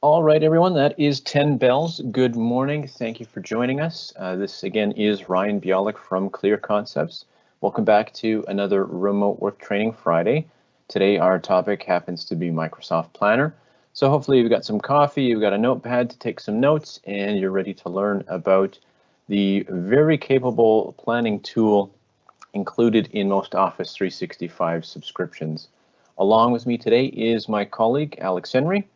All right, everyone, that is 10 bells. Good morning. Thank you for joining us. Uh, this again is Ryan Bialik from Clear Concepts. Welcome back to another Remote Work Training Friday. Today, our topic happens to be Microsoft Planner. So hopefully you've got some coffee, you've got a notepad to take some notes, and you're ready to learn about the very capable planning tool included in most Office 365 subscriptions. Along with me today is my colleague, Alex Henry.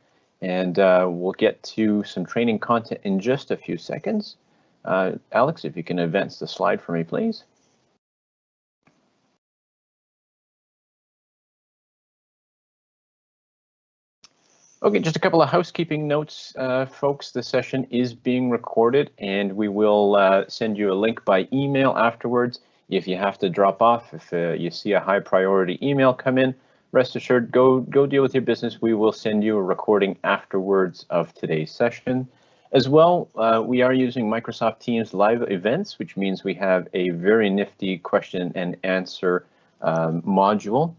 And uh, we'll get to some training content in just a few seconds. Uh, Alex, if you can advance the slide for me, please. Okay, just a couple of housekeeping notes, uh, folks. The session is being recorded and we will uh, send you a link by email afterwards. If you have to drop off, if uh, you see a high priority email come in, rest assured, go, go deal with your business. We will send you a recording afterwards of today's session. As well, uh, we are using Microsoft Teams live events, which means we have a very nifty question and answer um, module.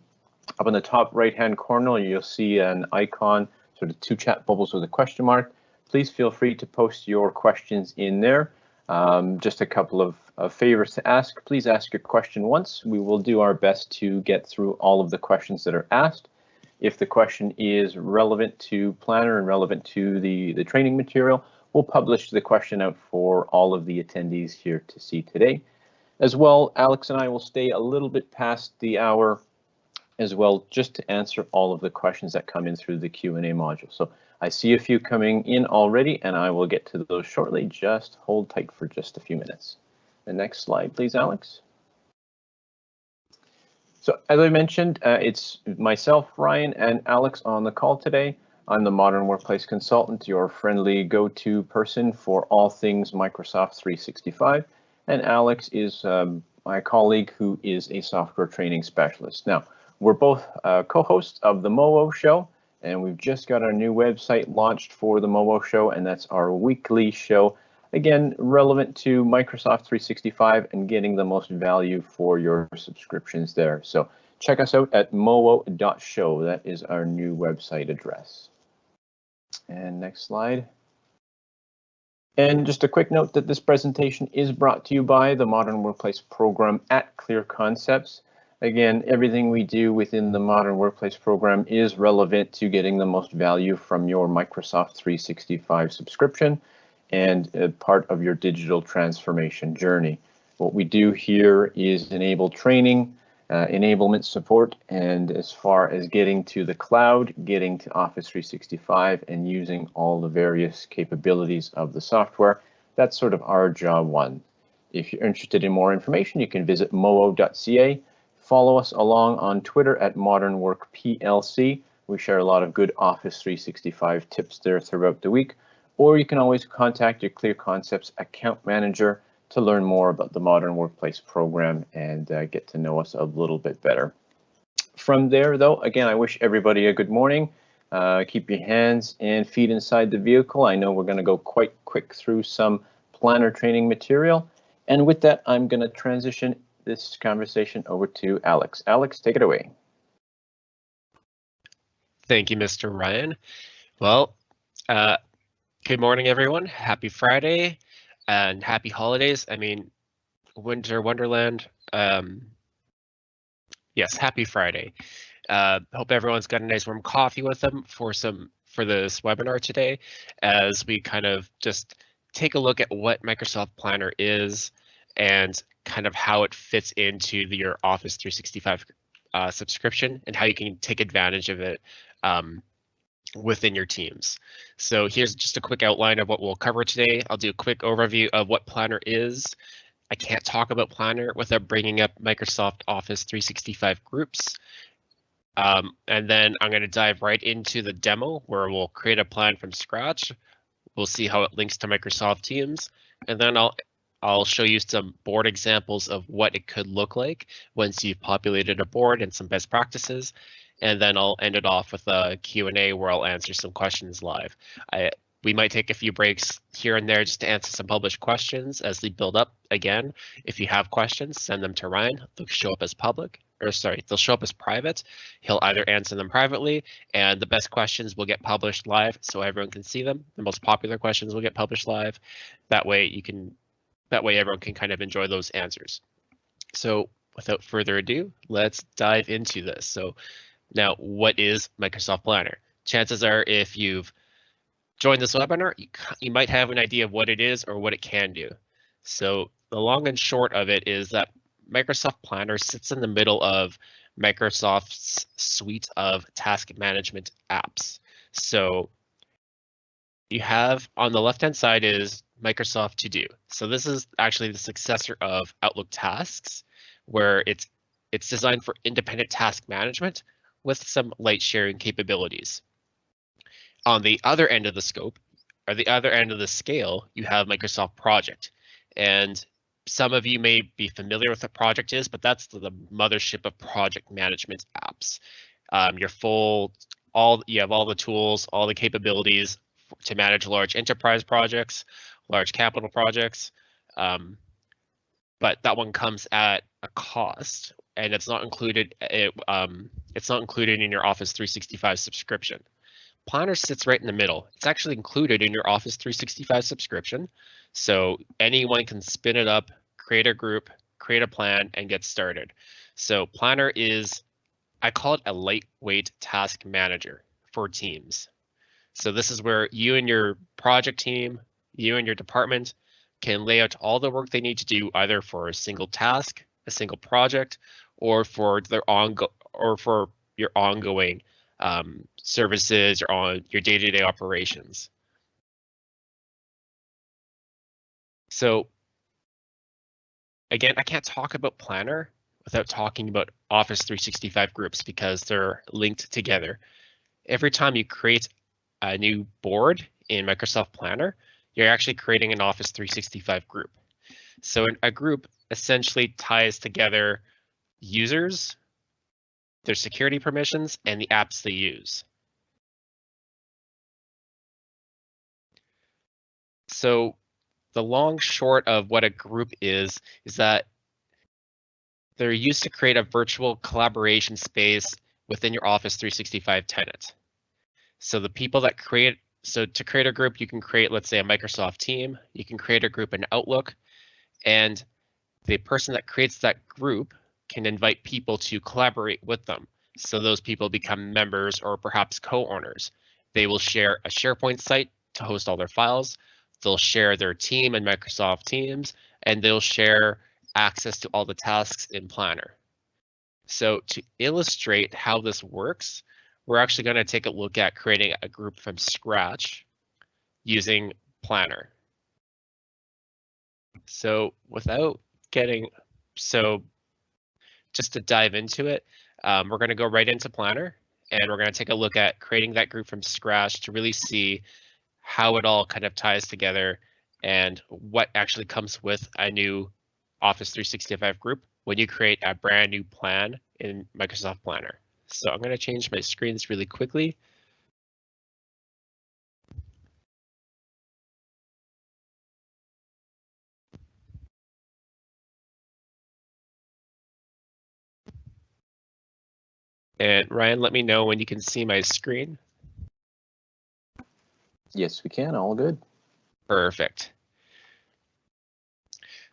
Up in the top right hand corner, you'll see an icon, sort of two chat bubbles with a question mark. Please feel free to post your questions in there. Um, just a couple of uh, favors to ask. Please ask your question once. We will do our best to get through all of the questions that are asked. If the question is relevant to Planner and relevant to the, the training material, we'll publish the question out for all of the attendees here to see today. As well, Alex and I will stay a little bit past the hour as well, just to answer all of the questions that come in through the Q&A module. So I see a few coming in already, and I will get to those shortly. Just hold tight for just a few minutes. The next slide, please, Alex. So as I mentioned, uh, it's myself, Ryan, and Alex on the call today. I'm the Modern Workplace Consultant, your friendly go-to person for all things Microsoft 365. And Alex is um, my colleague who is a software training specialist. Now, we're both uh, co-hosts of the MOO show, and we've just got our new website launched for the MOO show, and that's our weekly show. Again, relevant to Microsoft 365 and getting the most value for your subscriptions there. So check us out at moo.show. That is our new website address. And next slide. And just a quick note that this presentation is brought to you by the Modern Workplace program at Clear Concepts. Again, everything we do within the Modern Workplace program is relevant to getting the most value from your Microsoft 365 subscription and part of your digital transformation journey. What we do here is enable training, uh, enablement support, and as far as getting to the cloud, getting to Office 365 and using all the various capabilities of the software, that's sort of our job one. If you're interested in more information, you can visit moo.ca Follow us along on Twitter at Modern Work PLC. We share a lot of good Office 365 tips there throughout the week. Or you can always contact your Clear Concepts account manager to learn more about the Modern Workplace program and uh, get to know us a little bit better. From there, though, again, I wish everybody a good morning. Uh, keep your hands and feet inside the vehicle. I know we're going to go quite quick through some planner training material. And with that, I'm going to transition this conversation over to Alex. Alex, take it away. Thank you, Mr. Ryan. Well, uh, good morning, everyone. Happy Friday and happy holidays. I mean, Winter Wonderland. Um, yes, happy Friday. Uh, hope everyone's got a nice warm coffee with them for some for this webinar today, as we kind of just take a look at what Microsoft Planner is and kind of how it fits into your Office 365 uh, subscription and how you can take advantage of it um, within your teams. So here's just a quick outline of what we'll cover today. I'll do a quick overview of what Planner is. I can't talk about Planner without bringing up Microsoft Office 365 groups. Um, and then I'm going to dive right into the demo where we'll create a plan from scratch. We'll see how it links to Microsoft Teams. And then I'll I'll show you some board examples of what it could look like once you've populated a board and some best practices. And then I'll end it off with a Q&A where I'll answer some questions live. I, we might take a few breaks here and there just to answer some published questions as they build up. Again, if you have questions, send them to Ryan. They'll show up as public. or sorry, they'll show up as private. He'll either answer them privately, and the best questions will get published live so everyone can see them. The most popular questions will get published live. That way you can, that way everyone can kind of enjoy those answers. So without further ado, let's dive into this. So now what is Microsoft Planner? Chances are if you've joined this webinar, you, you might have an idea of what it is or what it can do. So the long and short of it is that Microsoft Planner sits in the middle of Microsoft's suite of task management apps. So you have on the left hand side is Microsoft To Do. So this is actually the successor of Outlook Tasks, where it's it's designed for independent task management with some light sharing capabilities. On the other end of the scope, or the other end of the scale, you have Microsoft Project. And some of you may be familiar with what project is, but that's the, mothership of project management apps. Um, your full, all you have all the tools, all the capabilities to manage large enterprise projects, large capital projects. Um, but that one comes at a cost, and it's not included. It, um, it's not included in your Office 365 subscription. Planner sits right in the middle. It's actually included in your Office 365 subscription. So anyone can spin it up, create a group, create a plan, and get started. So Planner is, I call it a lightweight task manager for teams. So this is where you and your project team, you and your department can lay out all the work they need to do either for a single task, a single project, or for their ongo or for your ongoing um, services or on your day-to-day -day operations. So again, I can't talk about Planner without talking about Office 365 groups because they're linked together. Every time you create a new board in Microsoft Planner, you're actually creating an Office 365 group. So a group essentially ties together users, their security permissions, and the apps they use. So the long short of what a group is, is that they're used to create a virtual collaboration space within your Office 365 tenant. So the people that create, so to create a group, you can create, let's say a Microsoft team, you can create a group in Outlook, and the person that creates that group can invite people to collaborate with them. So those people become members or perhaps co-owners. They will share a SharePoint site to host all their files. They'll share their team in Microsoft Teams, and they'll share access to all the tasks in Planner. So to illustrate how this works, we're actually going to take a look at creating a group from scratch using Planner. So without getting, so just to dive into it, um, we're going to go right into Planner and we're going to take a look at creating that group from scratch to really see how it all kind of ties together and what actually comes with a new Office 365 group when you create a brand new plan in Microsoft Planner. So I'm going to change my screens really quickly. And Ryan, let me know when you can see my screen. Yes, we can. All good. Perfect.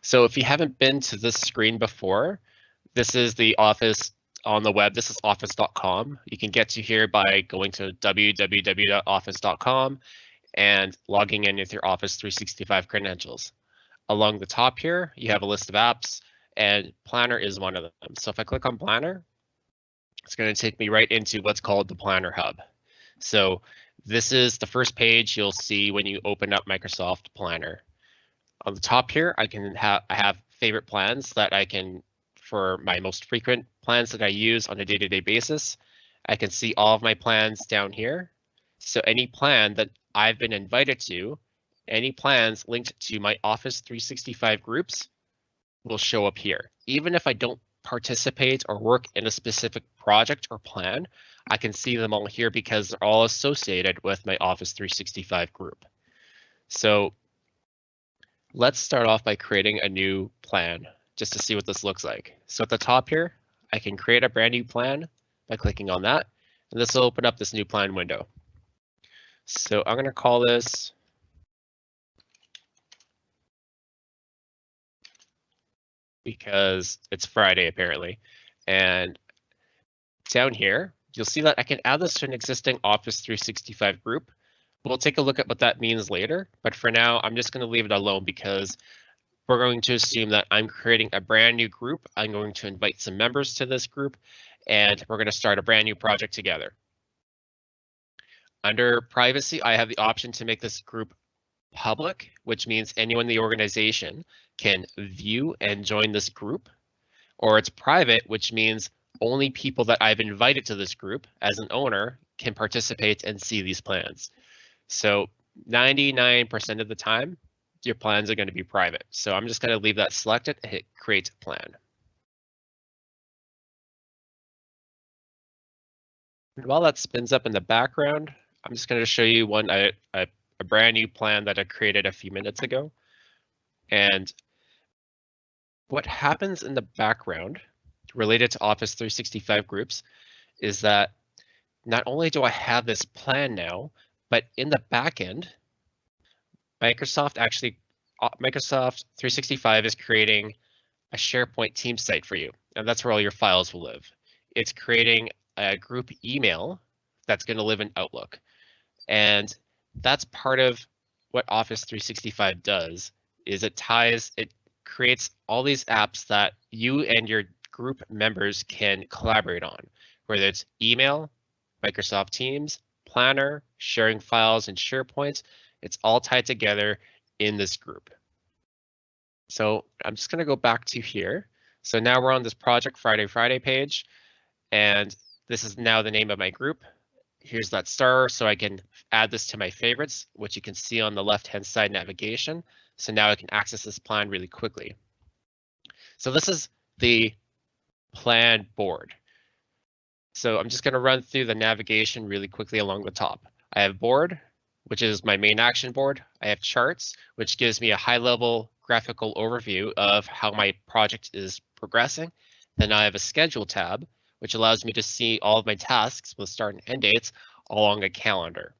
So if you haven't been to this screen before, this is the Office on the web. This is office.com. You can get to here by going to www.office.com and logging in with your Office 365 credentials. Along the top here, you have a list of apps and Planner is one of them. So if I click on Planner, it's going to take me right into what's called the Planner Hub. So this is the first page you'll see when you open up Microsoft Planner. On the top here, I can have I have favorite plans that I can for my most frequent plans that I use on a day-to-day -day basis. I can see all of my plans down here. So any plan that I've been invited to, any plans linked to my Office 365 groups will show up here. Even if I don't participate or work in a specific project or plan, I can see them all here because they're all associated with my Office 365 group. So let's start off by creating a new plan just to see what this looks like. So at the top here, I can create a brand new plan by clicking on that, and this will open up this new plan window. So I'm going to call this because it's Friday apparently. And down here, you'll see that I can add this to an existing Office 365 group. We'll take a look at what that means later, but for now, I'm just going to leave it alone because we're going to assume that I'm creating a brand new group. I'm going to invite some members to this group, and we're going to start a brand new project together. Under privacy, I have the option to make this group public, which means anyone in the organization can view and join this group, or it's private, which means only people that I've invited to this group as an owner can participate and see these plans. So 99% of the time, your plans are going to be private. So I'm just going to leave that selected and hit create plan. While that spins up in the background, I'm just going to show you one a, a, a brand new plan that I created a few minutes ago. And what happens in the background related to Office 365 groups is that not only do I have this plan now, but in the backend, Microsoft actually, uh, Microsoft 365 is creating a SharePoint team site for you, and that's where all your files will live. It's creating a group email that's going to live in Outlook. And that's part of what Office 365 does is it ties, it creates all these apps that you and your group members can collaborate on, whether it's email, Microsoft Teams, Planner, sharing files and SharePoint, it's all tied together in this group. So I'm just going to go back to here. So now we're on this Project Friday Friday page, and this is now the name of my group. Here's that star, so I can add this to my favorites, which you can see on the left-hand side navigation. So now I can access this plan really quickly. So this is the plan board. So I'm just going to run through the navigation really quickly along the top. I have board, which is my main action board. I have charts, which gives me a high level graphical overview of how my project is progressing. Then I have a schedule tab, which allows me to see all of my tasks with start and end dates along a calendar.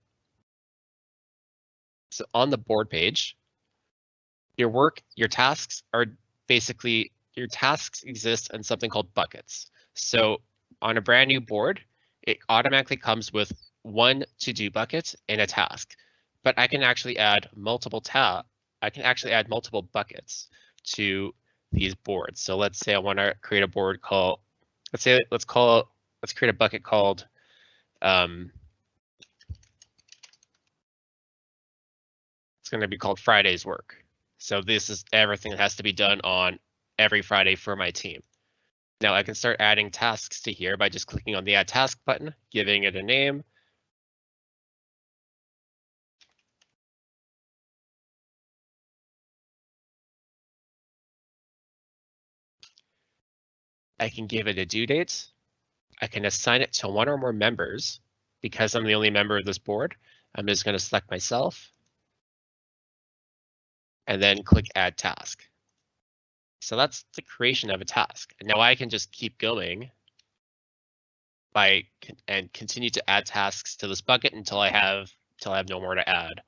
So on the board page, your work, your tasks are basically, your tasks exist in something called buckets. So on a brand new board, it automatically comes with one to-do bucket and a task, but I can actually add multiple tab. I can actually add multiple buckets to these boards. So let's say I want to create a board called, let's say, let's call, let's create a bucket called, um, it's going to be called Friday's work. So this is everything that has to be done on every Friday for my team. Now I can start adding tasks to here by just clicking on the add task button, giving it a name. I can give it a due date. I can assign it to one or more members because I'm the only member of this board. I'm just going to select myself and then click add task. So that's the creation of a task. Now I can just keep going by and continue to add tasks to this bucket until I have until I have no more to add.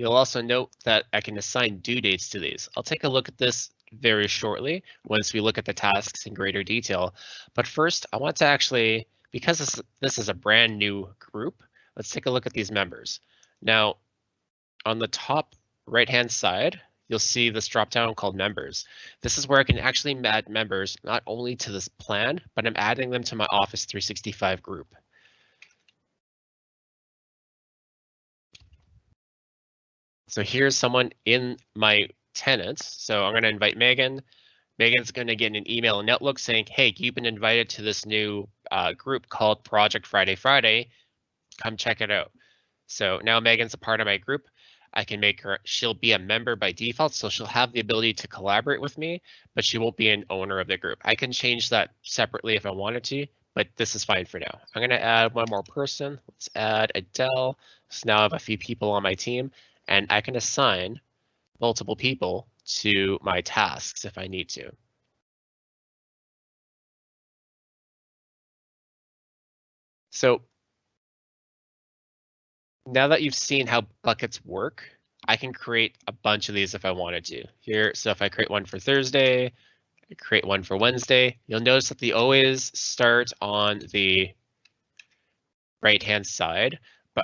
You'll also note that I can assign due dates to these. I'll take a look at this very shortly once we look at the tasks in greater detail. But first, I want to actually, because this, this is a brand new group, Let's take a look at these members. Now, on the top right-hand side, you'll see this drop-down called members. This is where I can actually add members not only to this plan, but I'm adding them to my Office 365 group. So here's someone in my tenants. So I'm going to invite Megan. Megan's going to get an email in Outlook saying, hey, you've been invited to this new uh, group called Project Friday Friday come check it out. So now Megan's a part of my group. I can make her, she'll be a member by default, so she'll have the ability to collaborate with me, but she won't be an owner of the group. I can change that separately if I wanted to, but this is fine for now. I'm gonna add one more person. Let's add Adele. So now I have a few people on my team, and I can assign multiple people to my tasks if I need to. So now that you've seen how buckets work, I can create a bunch of these if I wanted to. Here, so if I create one for Thursday, I create one for Wednesday, you'll notice that they always start on the right hand side,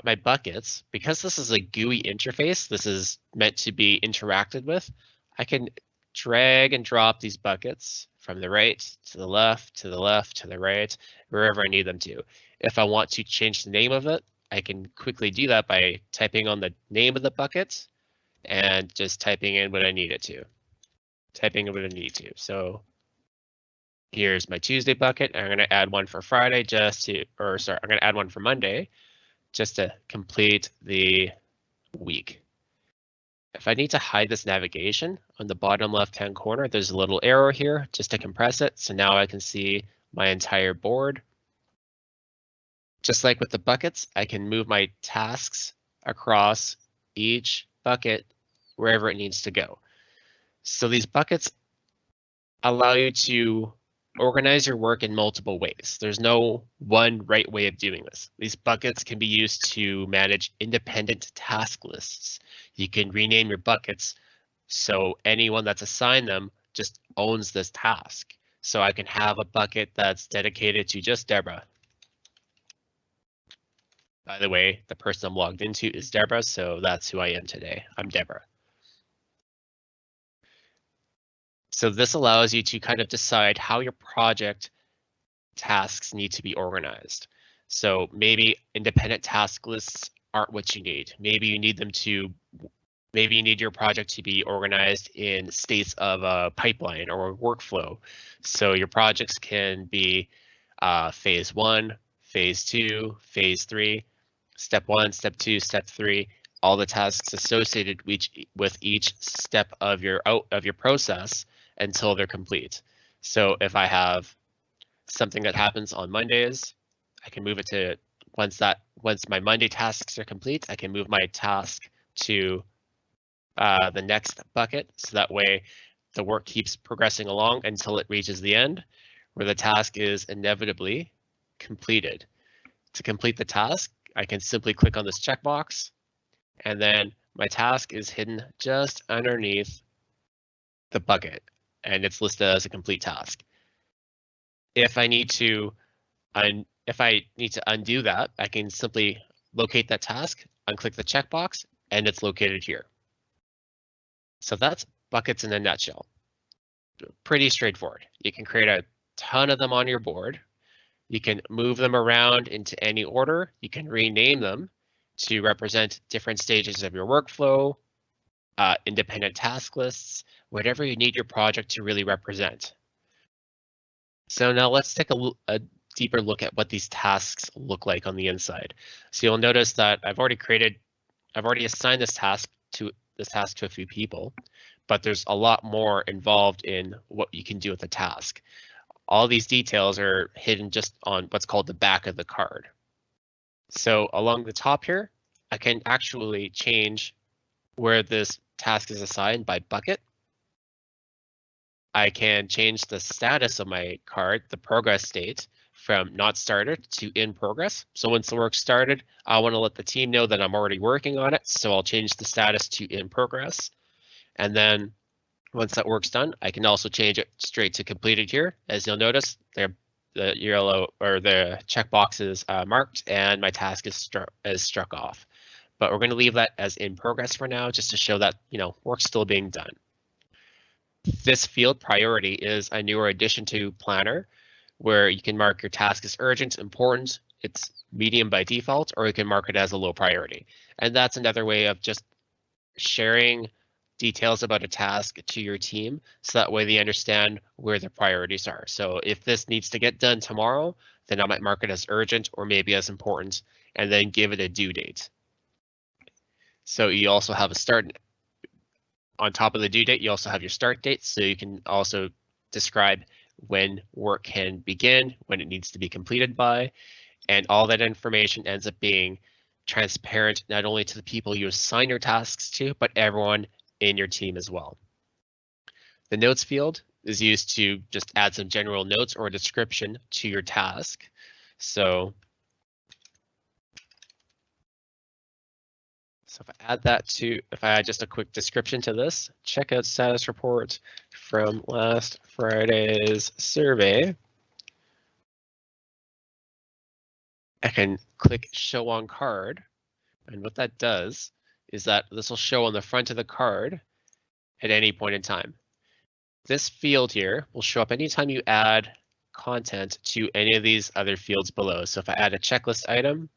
my buckets, because this is a GUI interface, this is meant to be interacted with, I can drag and drop these buckets from the right to the left, to the left, to the right, wherever I need them to. If I want to change the name of it, I can quickly do that by typing on the name of the bucket and just typing in what I need it to. Typing in what I need to. So here's my Tuesday bucket. I'm going to add one for Friday just to, or sorry, I'm going to add one for Monday just to complete the week. If I need to hide this navigation on the bottom left hand corner, there's a little arrow here just to compress it. So now I can see my entire board. Just like with the buckets, I can move my tasks across each bucket wherever it needs to go. So these buckets allow you to organize your work in multiple ways. There's no one right way of doing this. These buckets can be used to manage independent task lists. You can rename your buckets so anyone that's assigned them just owns this task. So I can have a bucket that's dedicated to just Deborah. By the way, the person I'm logged into is Deborah, so that's who I am today. I'm Deborah. So this allows you to kind of decide how your project tasks need to be organized. So maybe independent task lists aren't what you need. Maybe you need them to, maybe you need your project to be organized in states of a pipeline or a workflow. So your projects can be uh, phase one, phase two, phase three, step one, step two, step three, all the tasks associated with each, with each step of your of your process until they're complete. So if I have something that happens on Mondays, I can move it to once that once my Monday tasks are complete, I can move my task to uh, the next bucket. So that way the work keeps progressing along until it reaches the end where the task is inevitably completed. To complete the task, I can simply click on this checkbox and then my task is hidden just underneath the bucket and it's listed as a complete task. If I need to, if I need to undo that, I can simply locate that task, unclick the checkbox, and it's located here. So that's buckets in a nutshell. Pretty straightforward. You can create a ton of them on your board. You can move them around into any order. You can rename them to represent different stages of your workflow, uh, independent task lists, whatever you need your project to really represent. So now let's take a, a, deeper look at what these tasks look like on the inside. So you'll notice that I've already created, I've already assigned this task to this task to a few people, but there's a lot more involved in what you can do with the task. All these details are hidden just on what's called the back of the card. So along the top here, I can actually change where this task is assigned by bucket. I can change the status of my card, the progress state, from not started to in progress. So once the work started, I want to let the team know that I'm already working on it. So I'll change the status to in progress. And then once that work's done, I can also change it straight to completed here. As you'll notice, the yellow or the checkbox is uh, marked and my task is, stru is struck off. But we're going to leave that as in progress for now, just to show that, you know, work's still being done. This field priority is a newer addition to Planner where you can mark your task as urgent, important, it's medium by default, or you can mark it as a low priority. And that's another way of just sharing details about a task to your team so that way they understand where the priorities are. So if this needs to get done tomorrow, then I might mark it as urgent or maybe as important and then give it a due date. So you also have a start on top of the due date, you also have your start date. So you can also describe when work can begin, when it needs to be completed by, and all that information ends up being transparent not only to the people you assign your tasks to, but everyone in your team as well. The notes field is used to just add some general notes or a description to your task. So, so if I add that to, if I add just a quick description to this, check out status report from last Friday's survey. I can click show on card. And what that does is that this will show on the front of the card at any point in time. This field here will show up anytime you add content to any of these other fields below. So if I add a checklist item,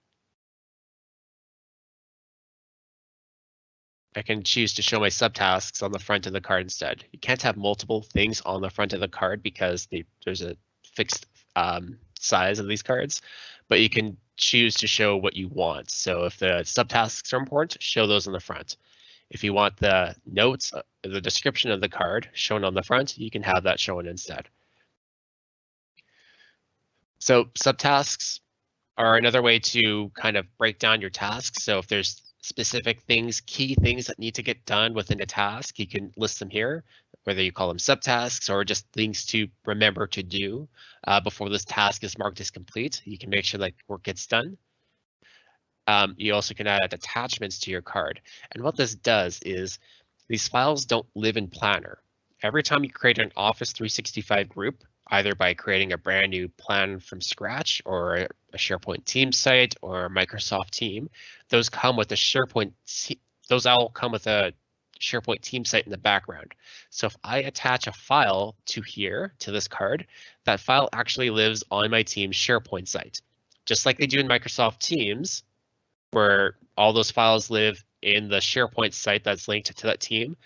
I can choose to show my subtasks on the front of the card instead. You can't have multiple things on the front of the card because they, there's a fixed um, size of these cards, but you can choose to show what you want. So if the subtasks are important, show those on the front. If you want the notes, uh, the description of the card shown on the front, you can have that shown instead. So subtasks are another way to kind of break down your tasks. So if there's specific things, key things that need to get done within a task, you can list them here, whether you call them subtasks or just things to remember to do uh, before this task is marked as complete. You can make sure that work gets done. Um, you also can add attachments to your card. And what this does is these files don't live in Planner. Every time you create an Office 365 group, either by creating a brand new plan from scratch or a SharePoint team site or a Microsoft team, those come with a SharePoint, those all come with a SharePoint team site in the background. So if I attach a file to here, to this card, that file actually lives on my team's SharePoint site. Just like they do in Microsoft Teams, where all those files live in the SharePoint site that's linked to that team.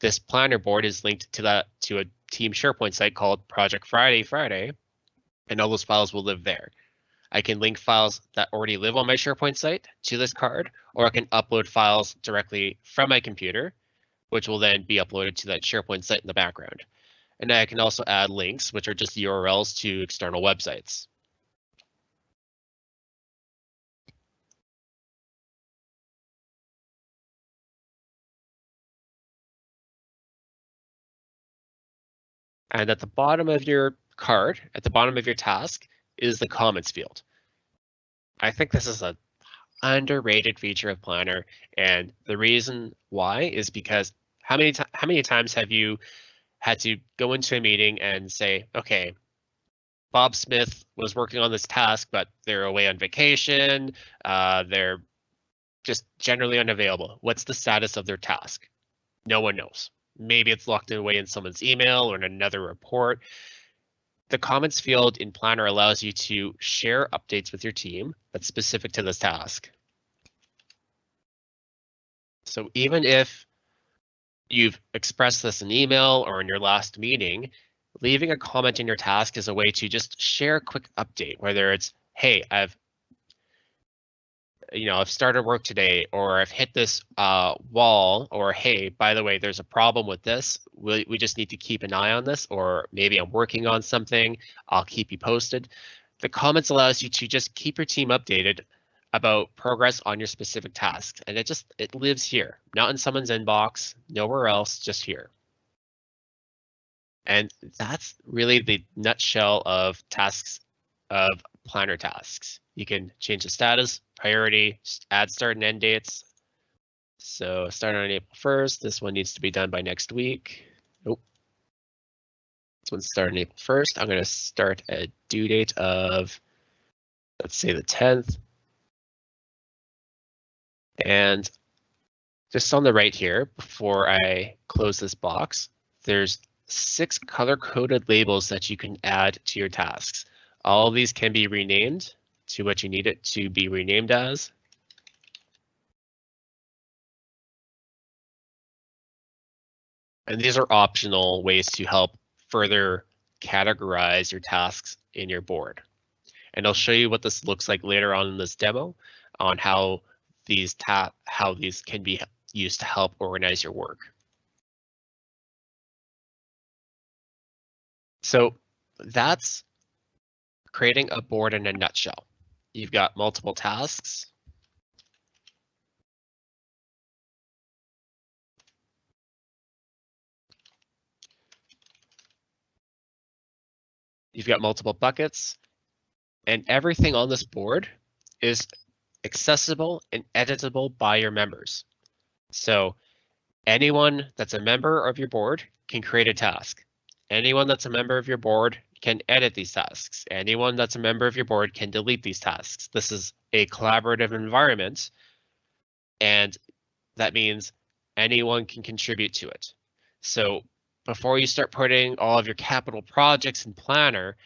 This planner board is linked to that to a team SharePoint site called Project Friday Friday, and all those files will live there. I can link files that already live on my SharePoint site to this card, or I can upload files directly from my computer, which will then be uploaded to that SharePoint site in the background. And I can also add links, which are just URLs to external websites. And at the bottom of your card, at the bottom of your task, is the comments field. I think this is a underrated feature of Planner, and the reason why is because how many how many times have you had to go into a meeting and say, okay, Bob Smith was working on this task, but they're away on vacation. Uh, they're just generally unavailable. What's the status of their task? No one knows. Maybe it's locked away in someone's email or in another report. The comments field in Planner allows you to share updates with your team that's specific to this task. So even if you've expressed this in email or in your last meeting, leaving a comment in your task is a way to just share a quick update, whether it's, hey, I've you know, I've started work today or I've hit this uh, wall or hey, by the way, there's a problem with this. We, we just need to keep an eye on this or maybe I'm working on something. I'll keep you posted. The comments allows you to just keep your team updated about progress on your specific task. And it just, it lives here, not in someone's inbox, nowhere else, just here. And that's really the nutshell of tasks of planner tasks. You can change the status, priority, add start and end dates. So start on April 1st. This one needs to be done by next week. Nope. This one's starting April 1st. I'm going to start a due date of, let's say the 10th. And just on the right here, before I close this box, there's six color coded labels that you can add to your tasks. All of these can be renamed to what you need it to be renamed as. And these are optional ways to help further categorize your tasks in your board. And I'll show you what this looks like later on in this demo on how these how these can be used to help organize your work. So that's creating a board in a nutshell you've got multiple tasks. You've got multiple buckets and everything on this board is accessible and editable by your members. So anyone that's a member of your board can create a task. Anyone that's a member of your board can edit these tasks. Anyone that's a member of your board can delete these tasks. This is a collaborative environment, and that means anyone can contribute to it. So before you start putting all of your capital projects in Planner,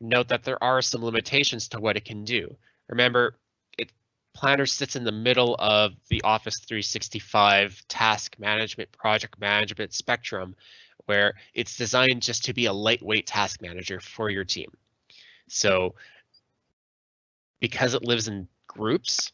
note that there are some limitations to what it can do. Remember, it Planner sits in the middle of the Office 365 task management, project management spectrum, where it's designed just to be a lightweight task manager for your team. So because it lives in groups,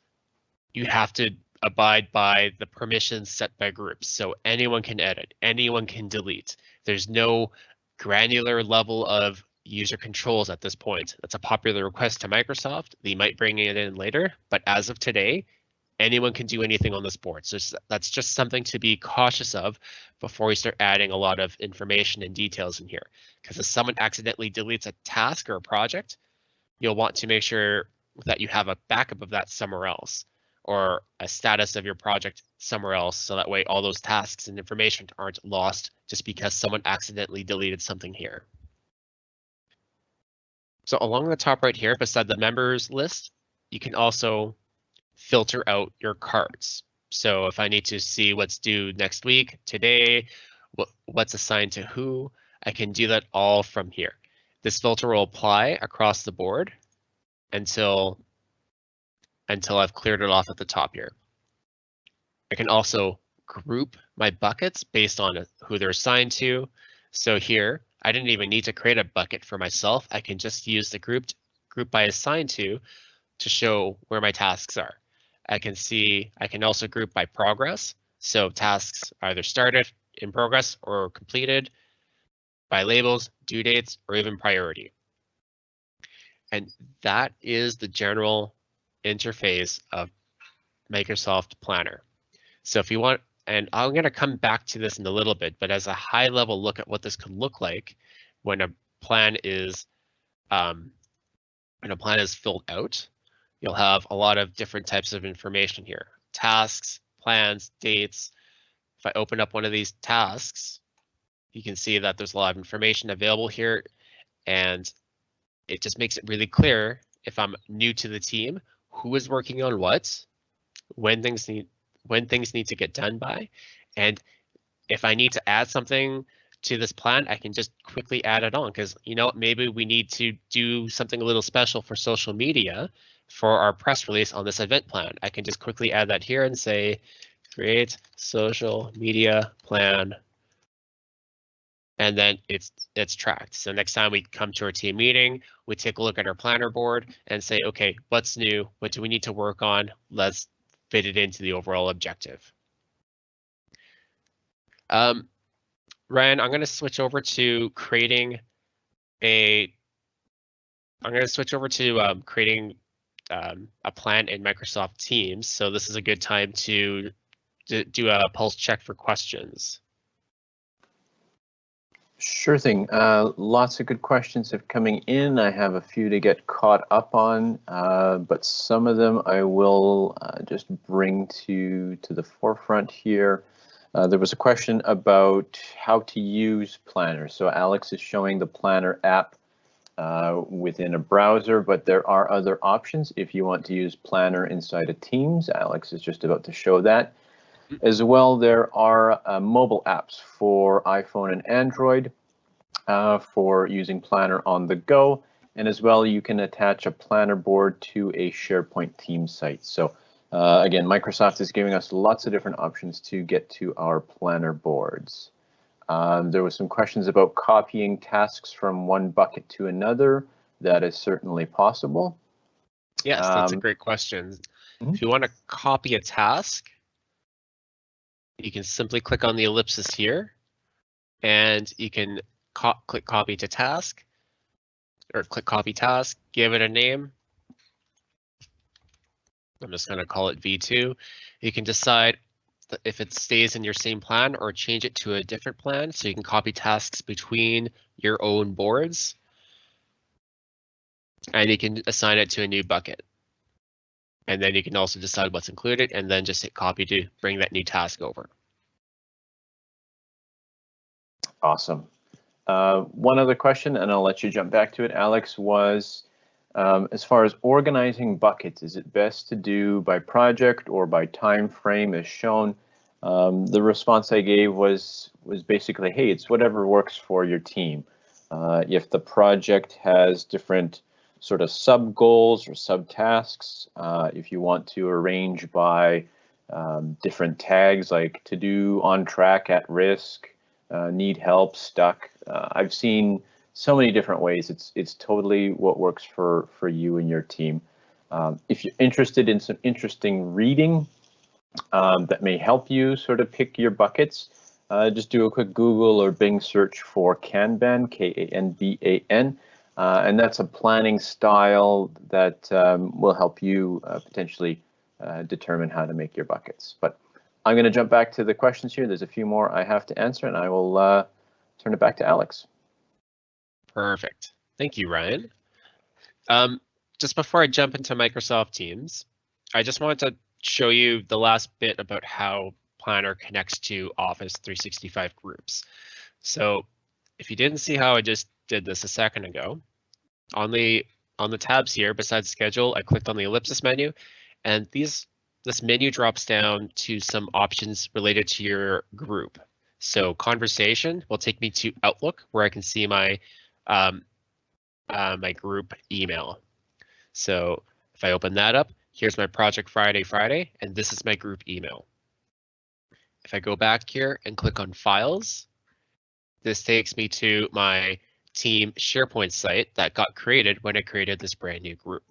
you have to abide by the permissions set by groups. So anyone can edit, anyone can delete. There's no granular level of user controls at this point. That's a popular request to Microsoft. They might bring it in later, but as of today, anyone can do anything on this board. So that's just something to be cautious of before we start adding a lot of information and details in here. Because if someone accidentally deletes a task or a project, you'll want to make sure that you have a backup of that somewhere else or a status of your project somewhere else. So that way all those tasks and information aren't lost just because someone accidentally deleted something here. So along the top right here, beside the members list, you can also filter out your cards. So if I need to see what's due next week, today, what, what's assigned to who, I can do that all from here. This filter will apply across the board until until I've cleared it off at the top here. I can also group my buckets based on who they're assigned to. So here, I didn't even need to create a bucket for myself. I can just use the grouped group by assigned to to show where my tasks are. I can see, I can also group by progress. So tasks either started, in progress, or completed by labels, due dates, or even priority. And that is the general interface of Microsoft Planner. So if you want, and I'm going to come back to this in a little bit, but as a high level look at what this could look like when a plan is um, when a plan is filled out, you'll have a lot of different types of information here. Tasks, plans, dates. If I open up one of these tasks, you can see that there's a lot of information available here and it just makes it really clear if I'm new to the team who is working on what, when things need when things need to get done by, and if I need to add something to this plan, I can just quickly add it on because you know maybe we need to do something a little special for social media for our press release on this event plan. I can just quickly add that here and say create social media plan and then it's it's tracked. So next time we come to our team meeting, we take a look at our planner board and say, okay, what's new? What do we need to work on? Let's fit it into the overall objective. Um, Ryan, I'm going to switch over to creating a. I'm going to switch over to um, creating um, a plan in Microsoft Teams. So this is a good time to, do a pulse check for questions. Sure thing. Uh, lots of good questions have coming in. I have a few to get caught up on, uh, but some of them I will uh, just bring to to the forefront here. Uh, there was a question about how to use Planner. So Alex is showing the Planner app uh, within a browser, but there are other options if you want to use Planner inside of Teams. Alex is just about to show that. As well, there are uh, mobile apps for iPhone and Android uh, for using Planner on the go. And as well, you can attach a Planner board to a SharePoint team site. So uh, again, Microsoft is giving us lots of different options to get to our Planner boards. Um, there was some questions about copying tasks from one bucket to another. That is certainly possible. Yes, that's um, a great question. Mm -hmm. If you want to copy a task, you can simply click on the ellipsis here and you can co click copy to task or click copy task, give it a name. I'm just going to call it V2. You can decide if it stays in your same plan or change it to a different plan so you can copy tasks between your own boards. and you can assign it to a new bucket. And then you can also decide what's included and then just hit copy to bring that new task over. Awesome. Uh, one other question, and I'll let you jump back to it, Alex, was um, as far as organizing buckets, is it best to do by project or by time frame as shown? Um, the response I gave was was basically, hey, it's whatever works for your team. Uh, if the project has different sort of sub goals or subtasks, uh, if you want to arrange by um, different tags like to do, on track, at risk, uh, need help, stuck. Uh, I've seen so many different ways. It's it's totally what works for for you and your team. Um, if you're interested in some interesting reading um, that may help you sort of pick your buckets, uh, just do a quick Google or Bing search for Kanban, K-A-N-B-A-N, uh, and that's a planning style that um, will help you uh, potentially uh, determine how to make your buckets. But I'm going to jump back to the questions here. There's a few more I have to answer, and I will uh, turn it back to Alex. Perfect. Thank you, Ryan. Um, just before I jump into Microsoft Teams, I just wanted to show you the last bit about how Planner connects to Office 365 groups. So if you didn't see how I just did this a second ago, on the on the tabs here besides schedule, I clicked on the ellipsis menu and these this menu drops down to some options related to your group. So conversation will take me to Outlook where I can see my um, uh, my group email. So if I open that up, here's my project Friday Friday, and this is my group email. If I go back here and click on files, this takes me to my team SharePoint site that got created when I created this brand new group.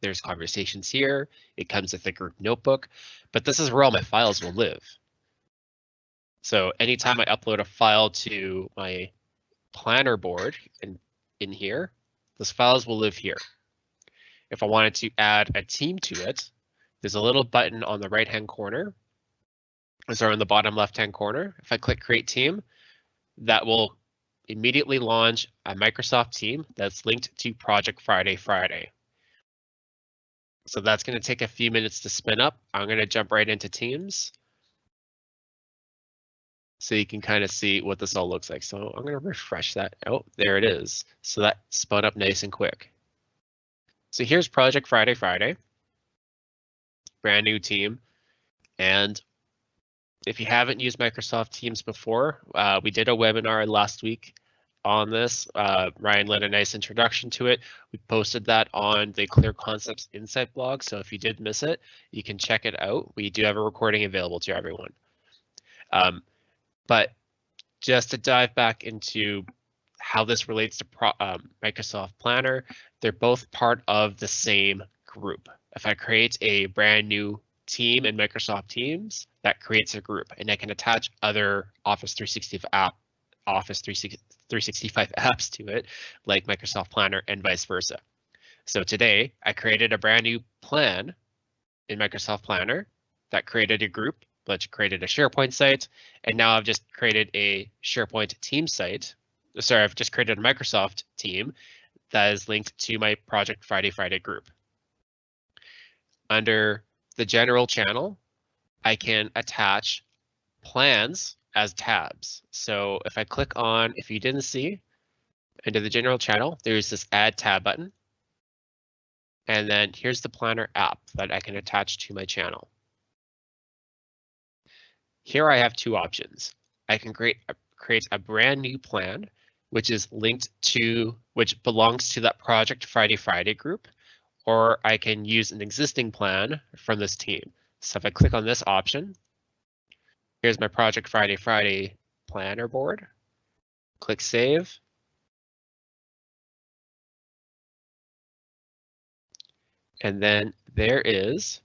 There's conversations here. It comes with a group notebook, but this is where all my files will live. So anytime I upload a file to my planner board in, in here, those files will live here. If I wanted to add a team to it, there's a little button on the right hand corner. Sorry, in the bottom left hand corner. If I click create team, that will immediately launch a Microsoft team that's linked to Project Friday Friday. So that's going to take a few minutes to spin up. I'm going to jump right into Teams. So you can kind of see what this all looks like. So I'm going to refresh that. Oh, there it is. So that spun up nice and quick. So here's Project Friday Friday. Brand new team. And if you haven't used Microsoft Teams before, uh, we did a webinar last week on this. Uh, Ryan led a nice introduction to it. We posted that on the Clear Concepts Insight blog. So if you did miss it, you can check it out. We do have a recording available to everyone. Um, but just to dive back into how this relates to Pro, um, Microsoft Planner, they're both part of the same group. If I create a brand new team in Microsoft Teams, that creates a group and I can attach other Office 365 app, Office 360, 365 apps to it, like Microsoft Planner and vice versa. So today I created a brand new plan in Microsoft Planner that created a group, which created a SharePoint site. And now I've just created a SharePoint team site. Sorry, I've just created a Microsoft team that is linked to my Project Friday Friday group. Under the general channel, I can attach plans as tabs. So if I click on, if you didn't see, into the general channel, there's this add tab button. And then here's the planner app that I can attach to my channel. Here I have two options. I can create a, create a brand new plan, which is linked to, which belongs to that Project Friday Friday group, or I can use an existing plan from this team. So if I click on this option, Here's my Project Friday Friday planner board. Click Save. And then there is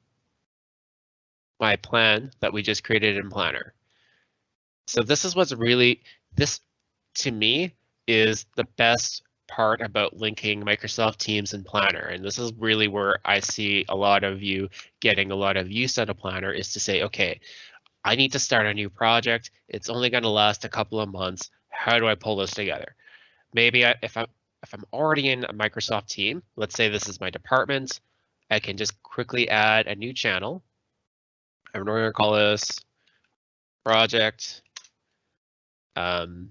my plan that we just created in Planner. So this is what's really, this to me is the best part about linking Microsoft Teams and Planner. And this is really where I see a lot of you getting a lot of use out of Planner is to say, okay, I need to start a new project. It's only going to last a couple of months. How do I pull this together? Maybe I, if I if I'm already in a Microsoft team, let's say this is my department, I can just quickly add a new channel. I'm to call this project. Um,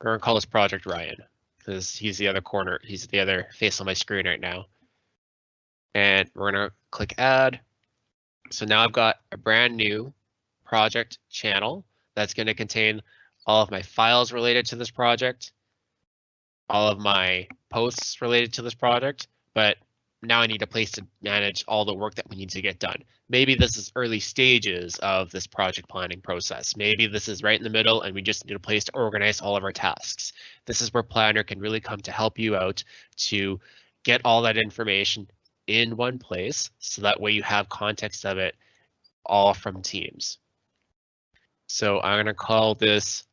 we're to call this project Ryan because he's the other corner. He's the other face on my screen right now. And we're to click add. So now I've got a brand new project channel that's going to contain all of my files related to this project, all of my posts related to this project, but now I need a place to manage all the work that we need to get done. Maybe this is early stages of this project planning process. Maybe this is right in the middle and we just need a place to organize all of our tasks. This is where Planner can really come to help you out to get all that information in one place so that way you have context of it all from Teams. So I'm going to call this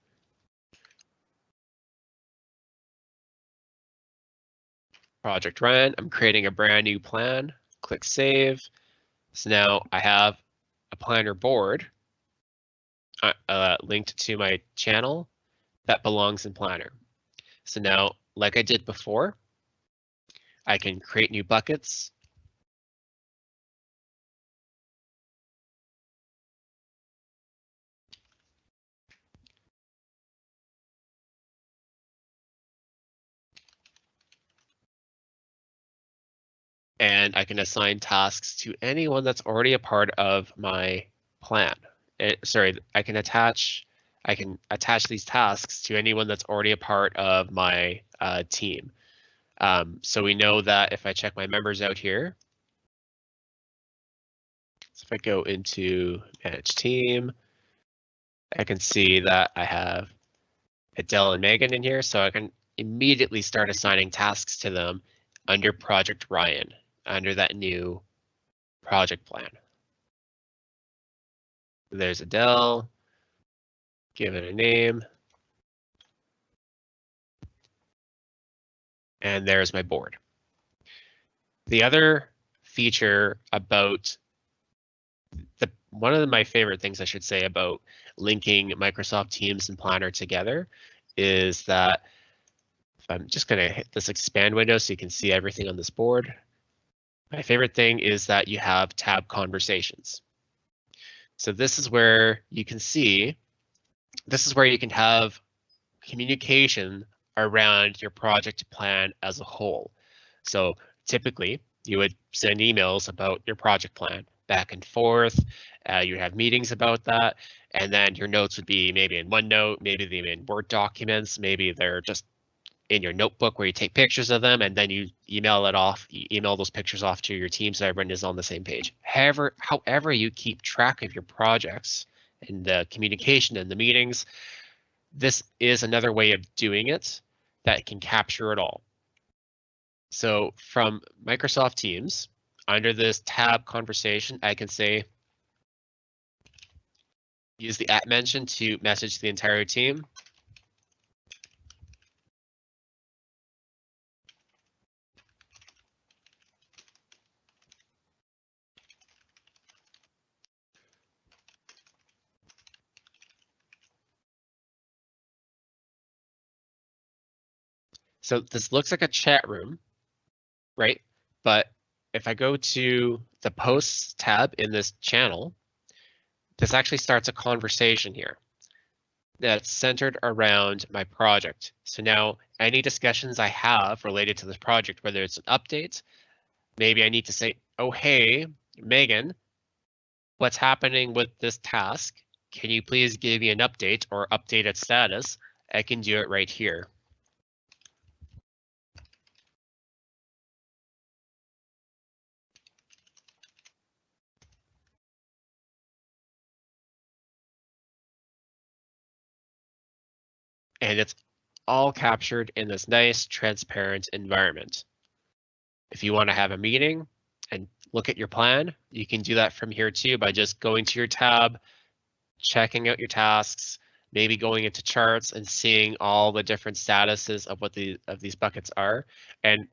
project Ryan. I'm creating a brand new plan. Click save. So now I have a planner board uh, uh, linked to my channel that belongs in planner. So now, like I did before, I can create new buckets. And I can assign tasks to anyone that's already a part of my plan. It, eh, sorry, I can attach I can attach these tasks to anyone that's already a part of my uh, team. Um, so we know that if I check my members out here, so if I go into manage team, I can see that I have Adele and Megan in here, so I can immediately start assigning tasks to them under Project Ryan under that new project plan. There's Adele, give it a name. And there's my board. The other feature about the one of my favorite things I should say about linking Microsoft Teams and Planner together is that I'm just going to hit this expand window so you can see everything on this board. My favorite thing is that you have tab conversations. So this is where you can see, this is where you can have communication around your project plan as a whole. So typically you would send emails about your project plan back and forth. Uh, you have meetings about that. And then your notes would be maybe in OneNote, maybe they're in Word documents, maybe they're just in your notebook where you take pictures of them and then you email it off, you email those pictures off to your team so everyone is on the same page. However, however you keep track of your projects and the communication and the meetings, this is another way of doing it that can capture it all. So from Microsoft Teams, under this tab conversation, I can say, use the at mention to message the entire team. So this looks like a chat room, right? But if I go to the posts tab in this channel, this actually starts a conversation here that's centered around my project. So now any discussions I have related to this project, whether it's an update, maybe I need to say, oh, hey, Megan, what's happening with this task? Can you please give me an update or update its status? I can do it right here. And it's all captured in this nice transparent environment. If you want to have a meeting and look at your plan, you can do that from here too by just going to your tab, checking out your tasks, maybe going into charts and seeing all the different statuses of what the of these buckets are. And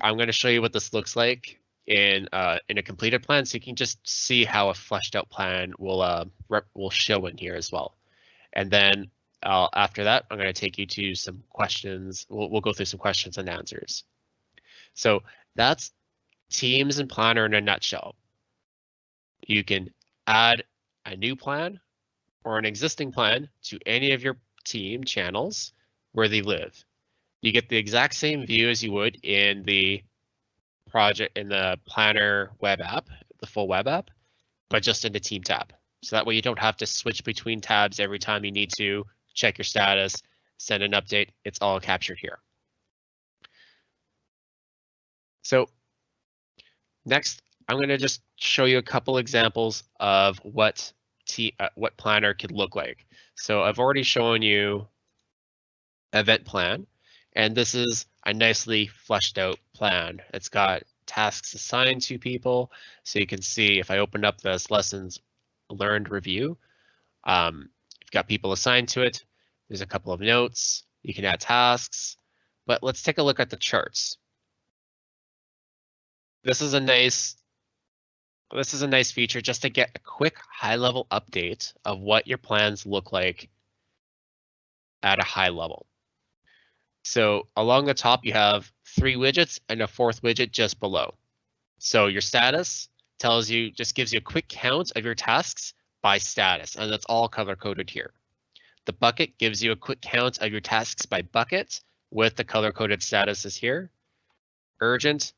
I'm going to show you what this looks like in uh, in a completed plan, so you can just see how a fleshed out plan will uh, will show in here as well. And then I'll, after that, I'm going to take you to some questions. We'll, we'll go through some questions and answers. So that's Teams and Planner in a nutshell. You can add a new plan or an existing plan to any of your team channels where they live. You get the exact same view as you would in the project in the Planner web app, the full web app, but just in the team tab. So that way you don't have to switch between tabs every time you need to check your status, send an update. It's all captured here. So next, I'm going to just show you a couple examples of what T, uh, what planner could look like. So I've already shown you event plan, and this is a nicely fleshed out plan. It's got tasks assigned to people. So you can see if I open up this lessons learned review, um, you've got people assigned to it. There's a couple of notes. You can add tasks, but let's take a look at the charts. This is a nice this is a nice feature just to get a quick high level update of what your plans look like at a high level. So along the top, you have three widgets and a fourth widget just below. So your status tells you, just gives you a quick count of your tasks by status, and that's all color coded here. The bucket gives you a quick count of your tasks by bucket with the color coded statuses here. Urgent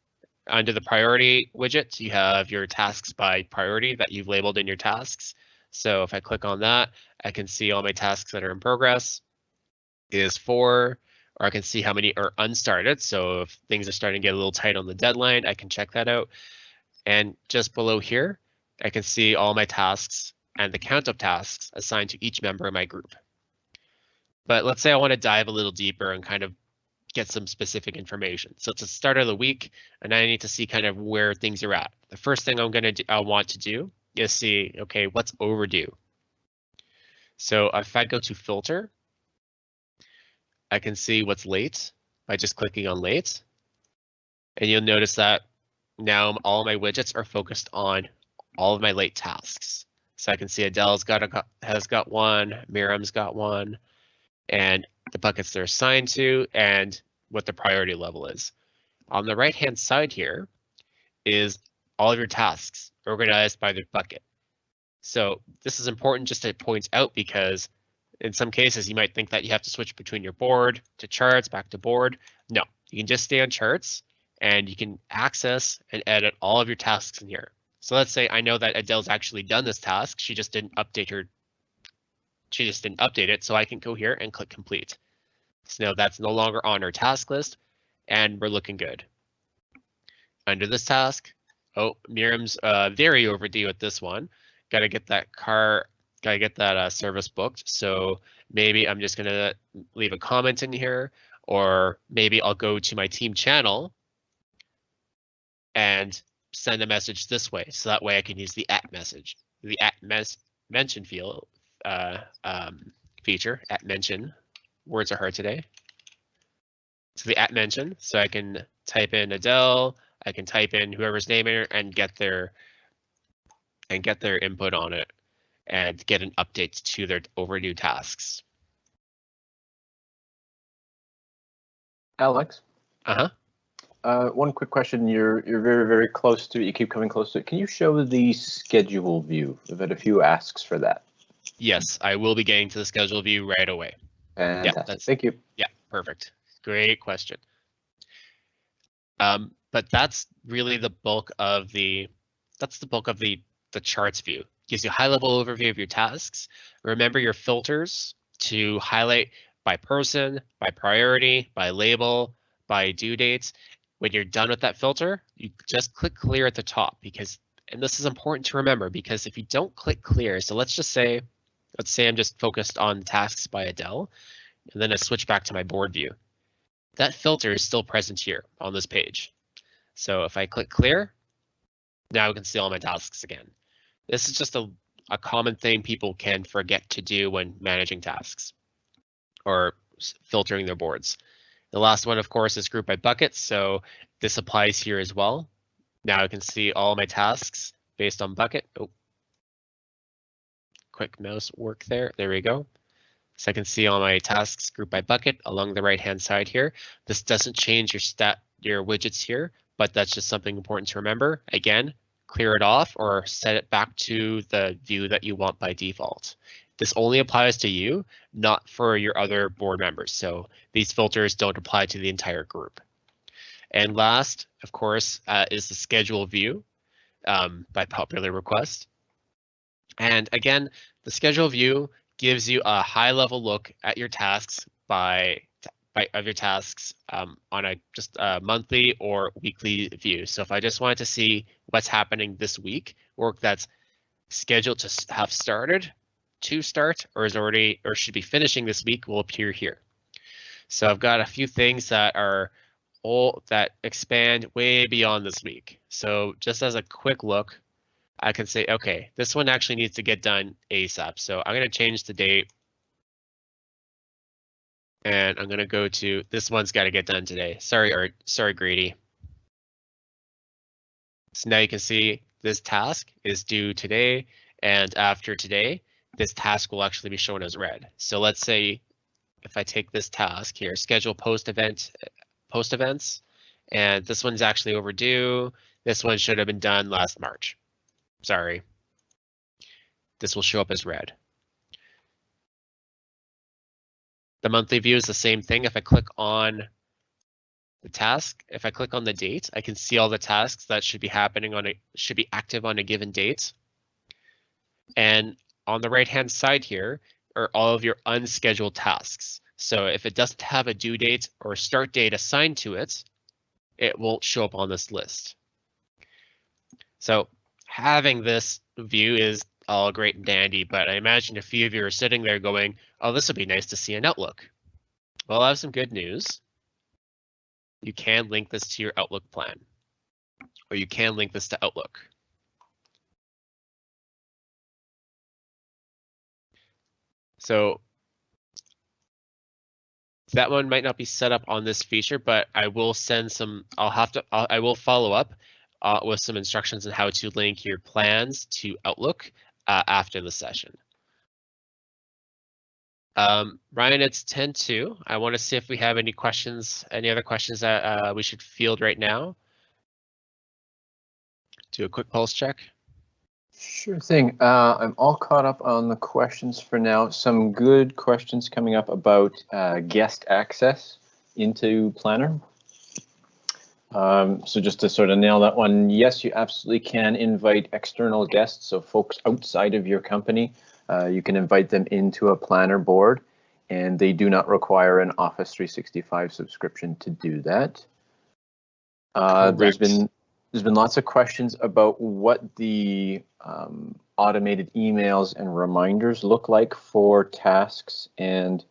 under the priority widget, you have your tasks by priority that you've labeled in your tasks. So if I click on that, I can see all my tasks that are in progress is four, or I can see how many are unstarted. So if things are starting to get a little tight on the deadline, I can check that out. And just below here, I can see all my tasks and the count of tasks assigned to each member of my group. But let's say I want to dive a little deeper and kind of get some specific information. So it's the start of the week, and I need to see kind of where things are at. The first thing I'm gonna do, I want to do is see, okay, what's overdue. So if I go to filter, I can see what's late by just clicking on late. And you'll notice that now all my widgets are focused on all of my late tasks. So I can see Adele's got a, has got one, Miriam's got one, and the buckets they're assigned to and what the priority level is. On the right hand side here is all of your tasks organized by the bucket. So this is important just to point out because in some cases you might think that you have to switch between your board to charts back to board. No, you can just stay on charts and you can access and edit all of your tasks in here. So let's say I know that Adele's actually done this task. She just didn't update her. She just didn't update it. So I can go here and click complete. So now that's no longer on our task list and we're looking good. Under this task, oh, Miriam's uh, very overdue with this one. Got to get that car, got to get that uh, service booked. So maybe I'm just going to leave a comment in here or maybe I'll go to my team channel and send a message this way. So that way I can use the at message, the at mes mention field uh, um, feature, at mention words are hard today. So the at mention, so I can type in Adele, I can type in whoever's name it and get their and get their input on it and get an update to their overdue tasks. Alex? Uh-huh. Uh, one quick question. You're you're very very close to it. You keep coming close to it. Can you show the schedule view? I've had a few asks for that. Yes, I will be getting to the schedule view right away. Fantastic. Thank you. Yeah, perfect. Great question. Um, but that's really the bulk of the that's the bulk of the the charts view. Gives you a high level overview of your tasks. Remember your filters to highlight by person, by priority, by label, by due dates. When you're done with that filter, you just click clear at the top because and this is important to remember because if you don't click clear, so let's just say let's say I'm just focused on tasks by Adele, and then I switch back to my board view. That filter is still present here on this page. So if I click clear, now I can see all my tasks again. This is just a, a common thing people can forget to do when managing tasks or filtering their boards. The last one, of course, is group by buckets. So this applies here as well. Now I can see all my tasks based on bucket. Oh, quick mouse work there. There we go. So I can see all my tasks grouped by bucket along the right hand side here. This doesn't change your stat your widgets here, but that's just something important to remember. Again, clear it off or set it back to the view that you want by default. This only applies to you, not for your other board members. So these filters don't apply to the entire group. And last, of course, uh, is the schedule view um, by popular request. And again, the schedule view gives you a high level look at your tasks by, of your tasks um, on a just a monthly or weekly view. So if I just wanted to see what's happening this week, work that's scheduled to have started, to start, or is already or should be finishing this week will appear here. So I've got a few things that are all that expand way beyond this week. So just as a quick look, I can say, okay, this one actually needs to get done ASAP. So I'm going to change the date. And I'm going to go to this one's got to get done today. Sorry, or sorry, Grady. So now you can see this task is due today. And after today, this task will actually be shown as red. So let's say if I take this task here, schedule post event, post events, and this one's actually overdue. This one should have been done last March. Sorry. This will show up as red. The monthly view is the same thing. If I click on the task, if I click on the date, I can see all the tasks that should be happening on a should be active on a given date. And on the right hand side here are all of your unscheduled tasks. So if it doesn't have a due date or start date assigned to it, it won't show up on this list. So having this view is all great and dandy, but I imagine a few of you are sitting there going, oh, this would be nice to see in Outlook. Well, I have some good news. You can link this to your Outlook plan, or you can link this to Outlook. So that one might not be set up on this feature, but I will send some, I'll have to, I'll, I will follow up uh, with some instructions on how to link your plans to Outlook uh, after the session. Um, Ryan, it's 10-2. I want to see if we have any questions, any other questions that uh, we should field right now. Do a quick pulse check. Sure thing. Uh, I'm all caught up on the questions for now. Some good questions coming up about uh, guest access into Planner. Um, so just to sort of nail that one, yes, you absolutely can invite external guests, so folks outside of your company. Uh, you can invite them into a Planner board, and they do not require an Office 365 subscription to do that. Uh, there's been there's been lots of questions about what the um, automated emails and reminders look like for tasks and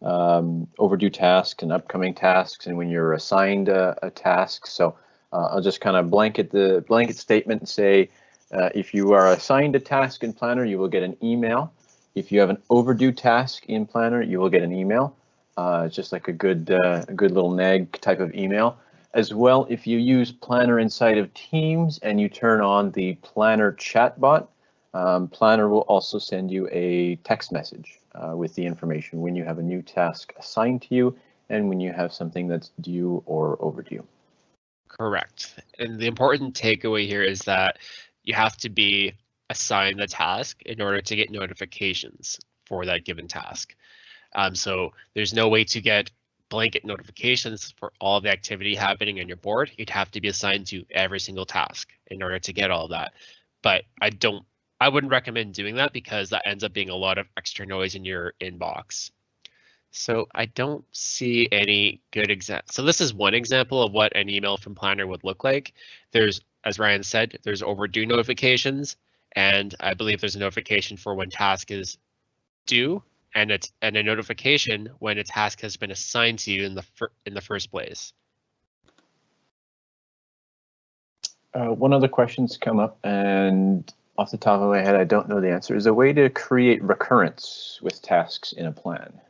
um, overdue tasks and upcoming tasks and when you're assigned a, a task. So uh, I'll just kind of blanket the blanket statement and say uh, if you are assigned a task in Planner, you will get an email. If you have an overdue task in Planner, you will get an email. Uh, just like a good, uh, a good little nag type of email. As well, if you use Planner inside of Teams and you turn on the Planner chatbot, um, Planner will also send you a text message uh, with the information when you have a new task assigned to you and when you have something that's due or overdue. Correct. And the important takeaway here is that you have to be assigned the task in order to get notifications for that given task. Um, so there's no way to get blanket notifications for all the activity happening on your board, you'd have to be assigned to every single task in order to get all that. But I don't, I wouldn't recommend doing that because that ends up being a lot of extra noise in your inbox. So I don't see any good example. So this is one example of what an email from Planner would look like. There's, as Ryan said, there's overdue notifications, and I believe there's a notification for when task is due and it's and a notification when a task has been assigned to you in the in the first place. Uh, one other question's come up, and off the top of my head, I don't know the answer. Is a way to create recurrence with tasks in a plan?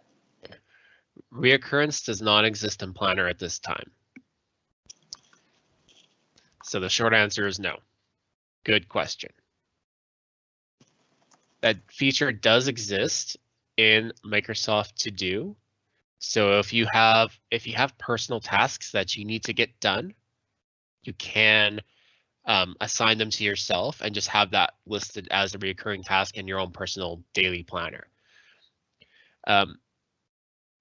Reoccurrence does not exist in Planner at this time. So the short answer is no. Good question. That feature does exist in Microsoft To Do. So if you have if you have personal tasks that you need to get done, you can um, assign them to yourself and just have that listed as a recurring task in your own personal daily planner. Um,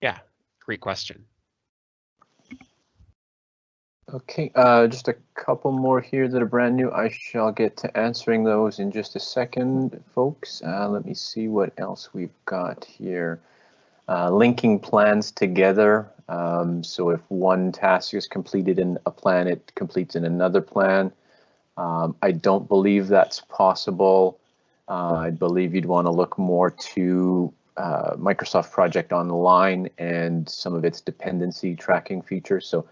yeah, great question. Okay, uh, just a couple more here that are brand new. I shall get to answering those in just a second, folks. Uh, let me see what else we've got here. Uh, linking plans together. Um, so if one task is completed in a plan, it completes in another plan. Um, I don't believe that's possible. Uh, I believe you'd want to look more to uh, Microsoft Project Online and some of its dependency tracking features. So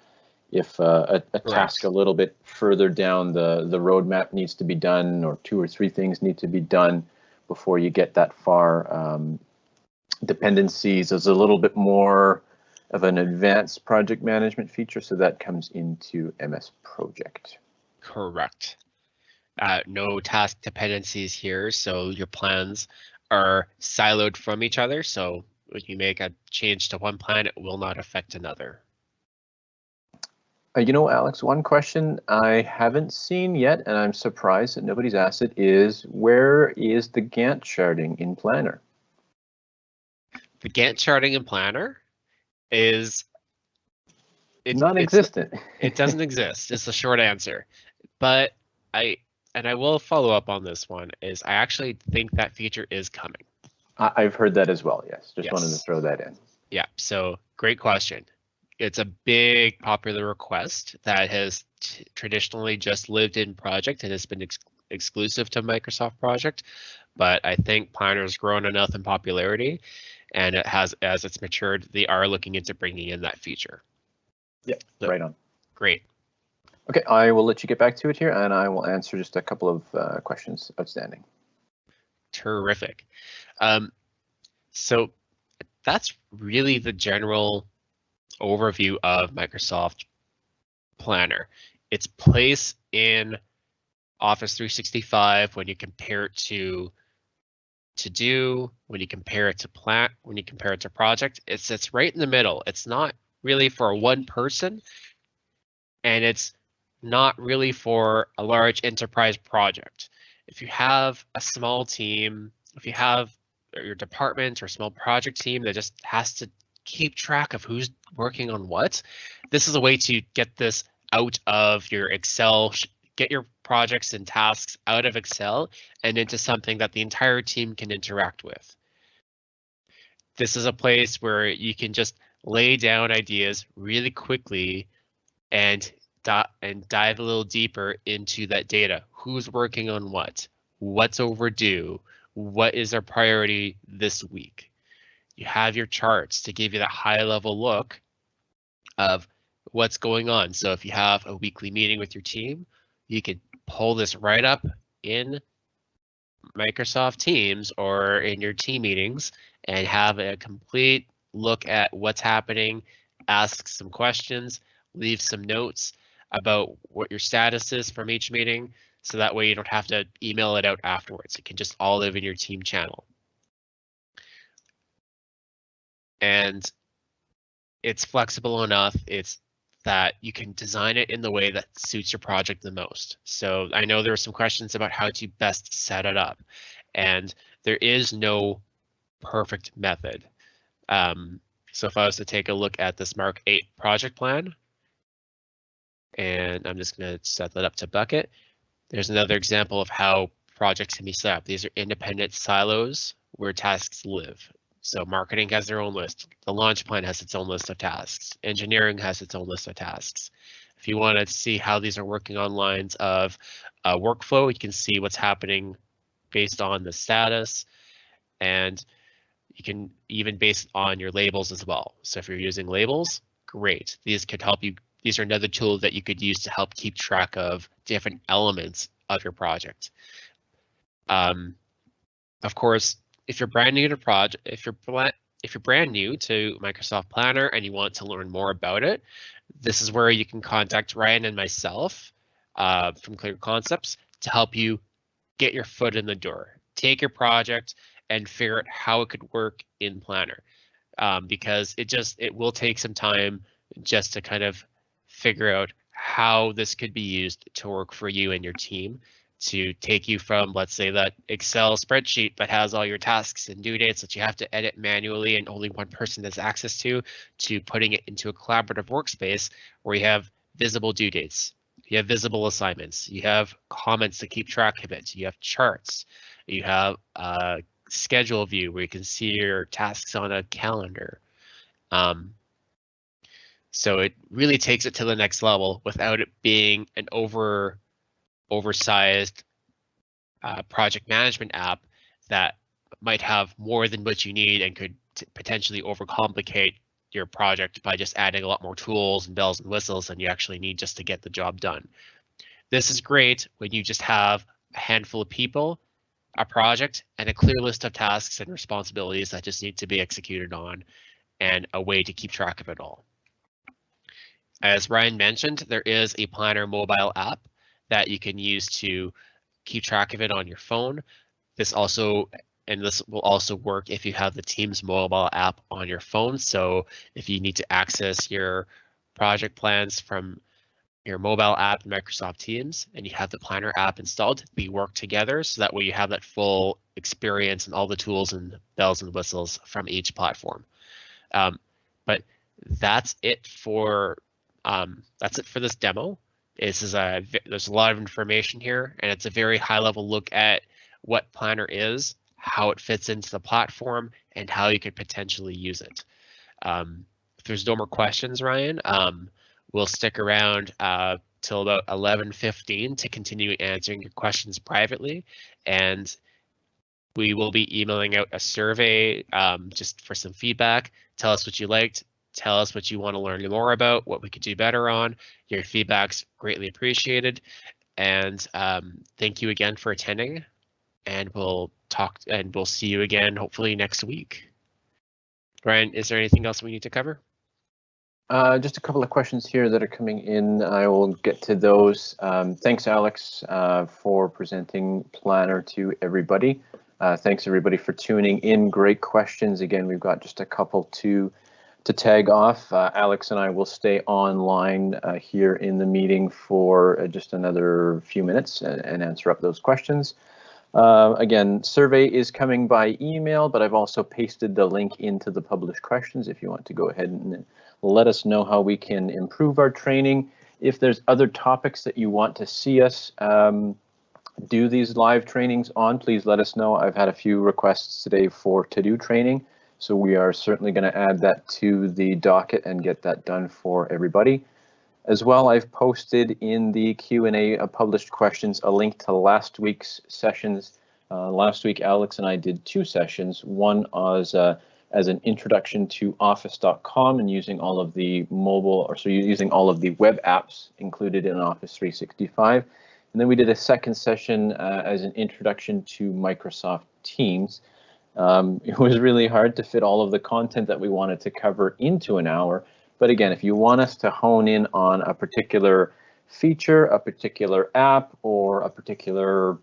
if uh, a, a task a little bit further down the, the roadmap needs to be done or two or three things need to be done before you get that far, um, dependencies is a little bit more of an advanced project management feature, so that comes into MS Project. Correct. Uh, no task dependencies here, so your plans are siloed from each other. So when you make a change to one plan, it will not affect another. Uh, you know, Alex, one question I haven't seen yet, and I'm surprised that nobody's asked it, is where is the Gantt charting in Planner? The Gantt charting in Planner is it, non-existent. it doesn't exist. It's the short answer. But I and I will follow up on this one. Is I actually think that feature is coming. I've heard that as well. Yes, just yes. wanted to throw that in. Yeah. So great question it's a big popular request that has traditionally just lived in project and has been ex exclusive to Microsoft Project. But I think Planner has grown enough in popularity and it has as it's matured, they are looking into bringing in that feature. Yeah, so, right on. Great. Okay, I will let you get back to it here and I will answer just a couple of uh, questions outstanding. Terrific. Um, so that's really the general overview of Microsoft Planner. Its place in Office 365 when you compare it to to do when you compare it to plant when you compare it to project it sits right in the middle it's not really for one person and it's not really for a large enterprise project if you have a small team if you have your department or small project team that just has to keep track of who's working on what. This is a way to get this out of your Excel, get your projects and tasks out of Excel and into something that the entire team can interact with. This is a place where you can just lay down ideas really quickly and and dive a little deeper into that data. Who's working on what? What's overdue? What is our priority this week? You have your charts to give you that high level look of what's going on. So if you have a weekly meeting with your team, you can pull this right up in Microsoft Teams or in your team meetings and have a complete look at what's happening, ask some questions, leave some notes about what your status is from each meeting. So that way you don't have to email it out afterwards. It can just all live in your team channel. And it's flexible enough. It's that you can design it in the way that suits your project the most. So I know there are some questions about how to best set it up, and there is no perfect method. Um, so if I was to take a look at this Mark 8 project plan, and I'm just going to set that up to bucket, there's another example of how projects can be set up. These are independent silos where tasks live. So marketing has their own list. The launch plan has its own list of tasks. Engineering has its own list of tasks. If you want to see how these are working on lines of uh, workflow, you can see what's happening based on the status. And you can even base on your labels as well. So if you're using labels, great. These could help you. These are another tool that you could use to help keep track of different elements of your project. Um, of course, if you're brand new to project, if you're if you're brand new to Microsoft Planner and you want to learn more about it, this is where you can contact Ryan and myself uh, from Clear Concepts to help you get your foot in the door. Take your project and figure out how it could work in Planner. Um, because it just it will take some time just to kind of figure out how this could be used to work for you and your team to take you from, let's say, that Excel spreadsheet that has all your tasks and due dates that you have to edit manually and only one person has access to, to putting it into a collaborative workspace where you have visible due dates, you have visible assignments, you have comments to keep track of it, you have charts, you have a schedule view where you can see your tasks on a calendar. Um, so it really takes it to the next level without it being an over oversized uh, project management app that might have more than what you need and could potentially overcomplicate your project by just adding a lot more tools and bells and whistles than you actually need just to get the job done. This is great when you just have a handful of people, a project, and a clear list of tasks and responsibilities that just need to be executed on and a way to keep track of it all. As Ryan mentioned, there is a Planner mobile app that you can use to keep track of it on your phone. This also and this will also work if you have the Teams mobile app on your phone. So if you need to access your project plans from your mobile app Microsoft Teams and you have the Planner app installed, we work together so that way you have that full experience and all the tools and bells and whistles from each platform. Um, but that's it for um, that's it for this demo. This is a there's a lot of information here, and it's a very high level look at what Planner is, how it fits into the platform, and how you could potentially use it. Um, if there's no more questions, Ryan, um, we'll stick around uh, till about 11:15 to continue answering your questions privately, and we will be emailing out a survey um, just for some feedback. Tell us what you liked, Tell us what you want to learn more about, what we could do better on. Your feedback's greatly appreciated. And um, thank you again for attending. And we'll talk and we'll see you again hopefully next week. Ryan, is there anything else we need to cover? Uh, just a couple of questions here that are coming in. I will get to those. Um, thanks, Alex, uh, for presenting Planner to everybody. Uh, thanks, everybody, for tuning in. Great questions. Again, we've got just a couple to to tag off. Uh, Alex and I will stay online uh, here in the meeting for uh, just another few minutes and, and, answer up those questions. Uh, again, survey is coming by email, but I've also pasted the link into the published questions if you want to go ahead and let us know how we can improve our training. If there's other topics that you want to see us um, do these live trainings on, please let us know. I've had a few requests today for to-do training. So we are certainly going to add that to the docket and get that done for everybody. As well, I've posted in the Q&A uh, published questions a link to last week's sessions. Uh, last week, Alex and I did two sessions. One as, uh, as an introduction to office.com and using all of the mobile, or so using all of the web apps included in Office 365. And then we did a second session uh, as an introduction to Microsoft Teams. Um, it was really hard to fit all of the content that we wanted to cover into an hour. But again, if you want us to hone in on a particular feature, a particular app, or a particular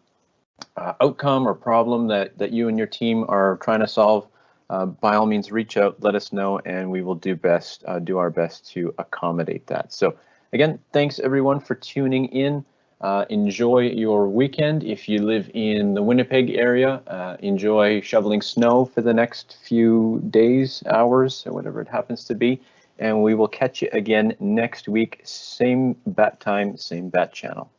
uh, outcome or problem that, that you and your team are trying to solve, uh, by all means, reach out, let us know, and we will do best, uh, do our best to accommodate that. So again, thanks everyone for tuning in. Uh, enjoy your weekend. If you live in the Winnipeg area, uh, enjoy shoveling snow for the next few days, hours, or whatever it happens to be. And we will catch you again next week, same bat time, same bat channel.